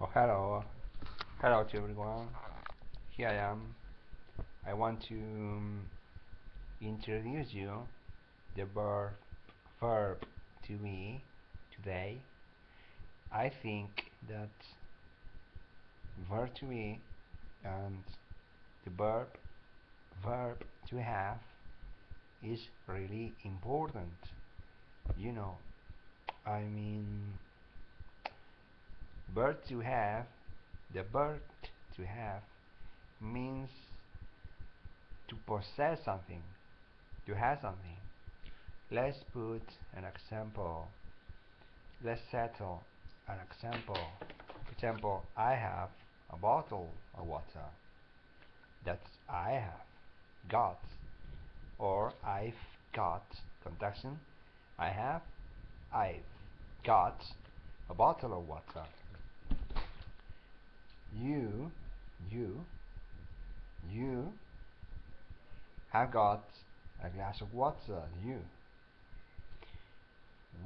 Oh hello, hello to everyone. Here I am. I want to um, introduce you the verb verb to me today. I think that verb to me and the verb verb to have is really important. You know, I mean verb to have the verb to have means to possess something to have something. Let's put an example. Let's settle an example. For example I have a bottle of water. That I have got or I've got conjunction I have I've got a bottle of water you you you have got a glass of water you.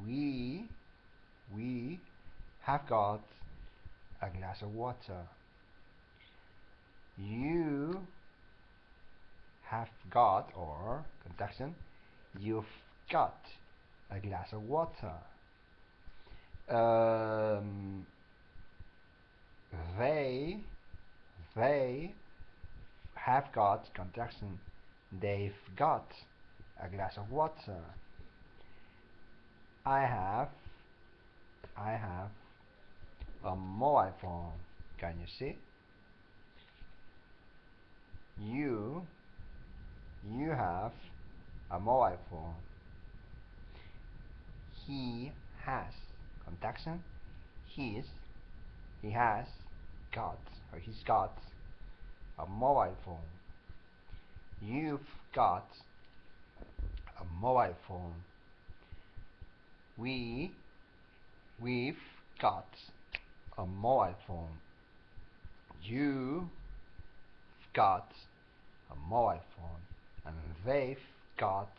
We we have got a glass of water. You have got or conjunction you've got a glass of water. Um, they they have got conjunction they've got a glass of water. I have I have a mobile phone. Can you see? You you have a mobile phone. He has contraction he's he has got or he's got a mobile phone. You've got a mobile phone. We we've got a mobile phone. You've got a mobile phone and they've got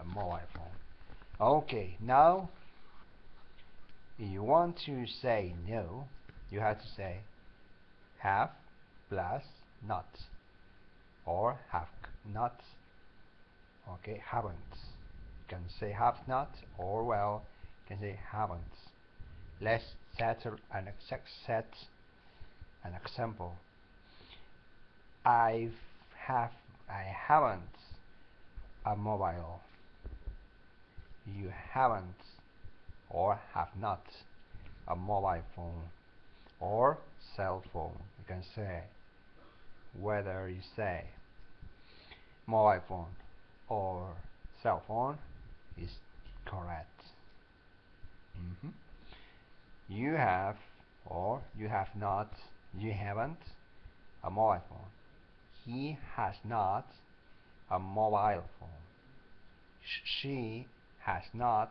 a mobile phone. Okay now you want to say no you have to say have plus not or have not okay haven't you can say have not or well you can say haven't let's settle an exact set an example. I have I haven't a mobile. You haven't or have not a mobile phone or cell phone. You can say whether you say mobile phone or cell phone is correct. Mm -hmm. you have or you have not you haven't a mobile phone. He has not a mobile phone. She has not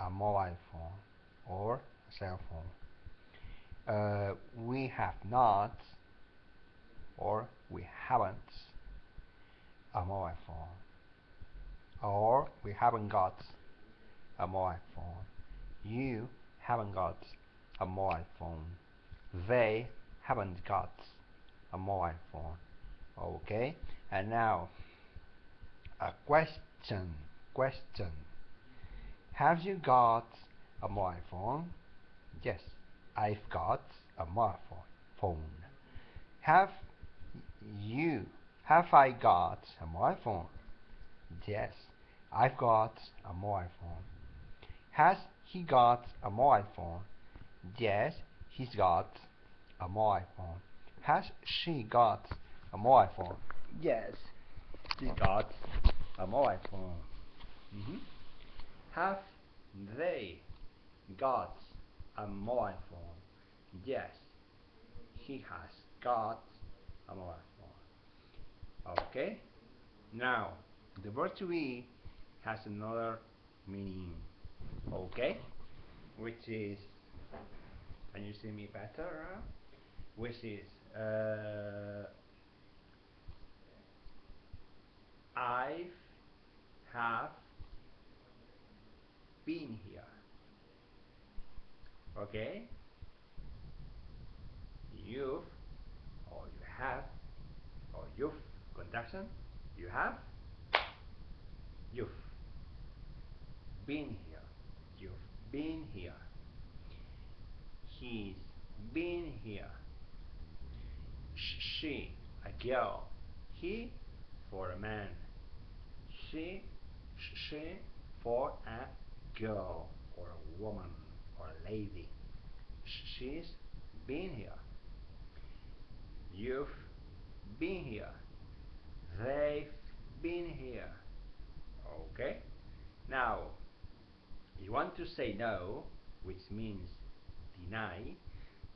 a mobile phone or a cell phone uh, we have not or we haven't a mobile phone. Or we haven't got a mobile phone. You haven't got a mobile phone. They haven't got a mobile phone. Okay? And now a question question. Have you got a mobile phone? Yes I've got a mobile phone have you have I got a mobile phone yes I've got a mobile phone has he got a mobile phone yes he's got a mobile phone has she got a mobile phone yes she's got a mobile phone mm -hmm. have they got a mobile phone yes he has got a mobile phone okay? Now the verb to be has another meaning. Okay? Which is can you see me better huh? which is uh, I have been here okay? You've or you have or you've contraction you have you've been here you've been here. He's been here. She a girl. He for a man. She she for a girl or a woman or lady. She's been here. You've been here. They've been here. Okay? Now you want to say no which means deny.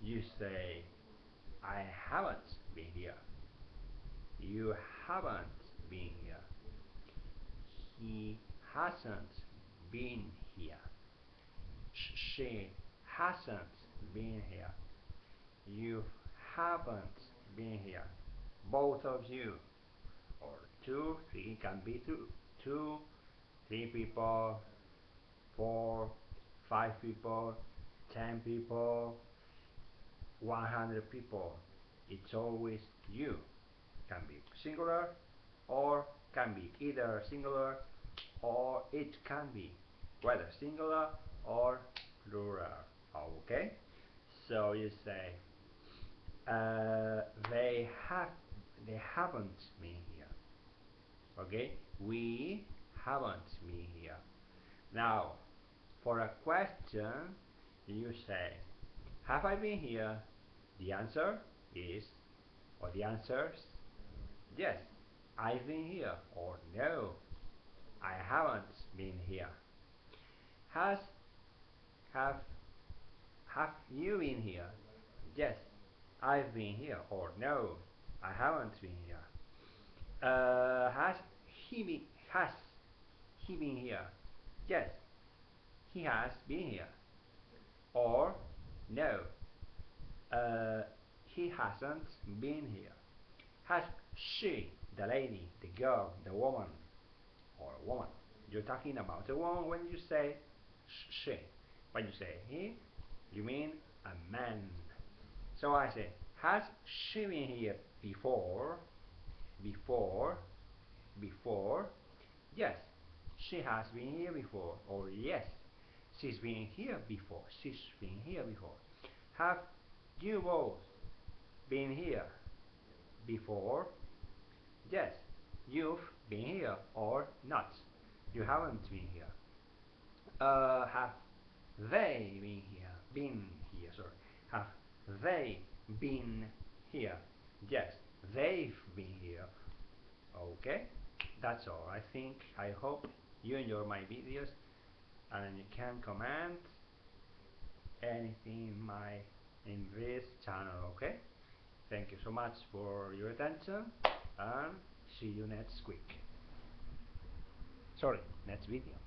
You say I haven't been here. You haven't been here. He hasn't been here she hasn't been here. You haven't been here. Both of you or two three can be two two three people four five people ten people 100 people. It's always you. Can be singular or can be either singular or it can be whether singular or plural okay? So you say uh, they have they haven't been here okay? We haven't been here. Now for a question you say have I been here? The answer is or the answers yes I've been here or no I haven't been here. Has have have you been here? Yes I've been here or no I haven't been here. Uh, has he been has he been here? Yes he has been here. Or no uh, he hasn't been here. Has she the lady the girl the woman or a woman? You're talking about a woman when you say she when you say he you mean a man. So I say has she been here before? Before? Before? Yes she has been here before. Or yes she's been here before. She's been here before. Have you both been here before? Yes you've been here or not. You haven't been here. Uh, have they been here. Been here sorry. Have they been here? Yes they've been here. Okay that's all. I think I hope you enjoy my videos and you can comment anything in my in this channel okay? Thank you so much for your attention and see you next week. Sorry next video